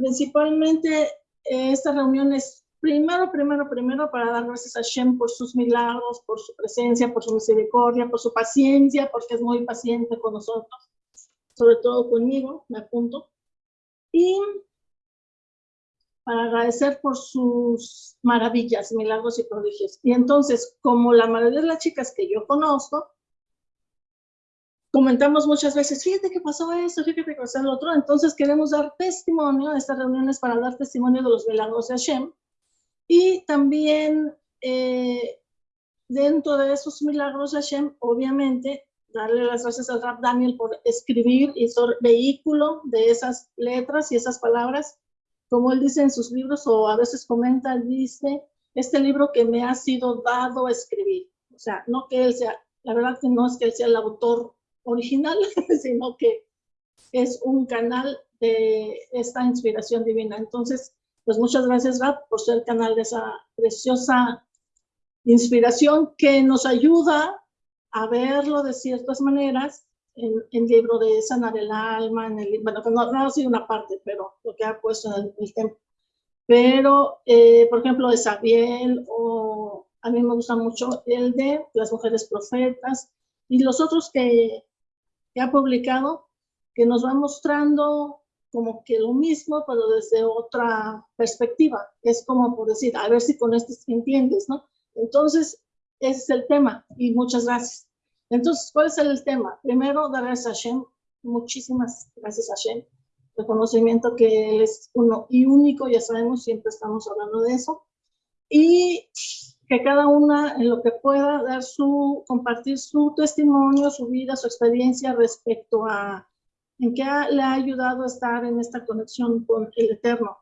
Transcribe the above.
principalmente eh, esta reunión es primero, primero, primero para dar gracias a Shem por sus milagros, por su presencia, por su misericordia, por su paciencia, porque es muy paciente con nosotros, sobre todo conmigo, me apunto. Y para agradecer por sus maravillas, milagros y prodigios. Y entonces, como la mayoría de las chicas que yo conozco, comentamos muchas veces, fíjate que pasó esto, fíjate que pasó lo otro, entonces queremos dar testimonio, estas reuniones para dar testimonio de los milagros de Hashem, y también eh, dentro de esos milagros de Hashem, obviamente, darle las gracias al Rab Daniel por escribir y ser vehículo de esas letras y esas palabras. Como él dice en sus libros o a veces comenta, dice, este libro que me ha sido dado escribir. O sea, no que él sea, la verdad que no es que él sea el autor original, sino que es un canal de esta inspiración divina. Entonces, pues muchas gracias, Rab, por ser el canal de esa preciosa inspiración que nos ayuda a verlo de ciertas maneras en el libro de sanar el alma, en el, bueno, no, no ha sido una parte, pero lo que ha puesto en el, templo. Pero, eh, por ejemplo, de Sabiel, o a mí me gusta mucho el de las mujeres profetas, y los otros que, que ha publicado, que nos van mostrando como que lo mismo, pero desde otra perspectiva. Es como por decir, a ver si con esto entiendes, ¿no? Entonces, ese es el tema, y muchas gracias. Entonces, ¿cuál es el tema? Primero, dar a Hashem, muchísimas gracias a Hashem, reconocimiento que Él es uno y único, ya sabemos, siempre estamos hablando de eso, y que cada una en lo que pueda dar su, compartir su testimonio, su vida, su experiencia respecto a en qué le ha ayudado a estar en esta conexión con el Eterno.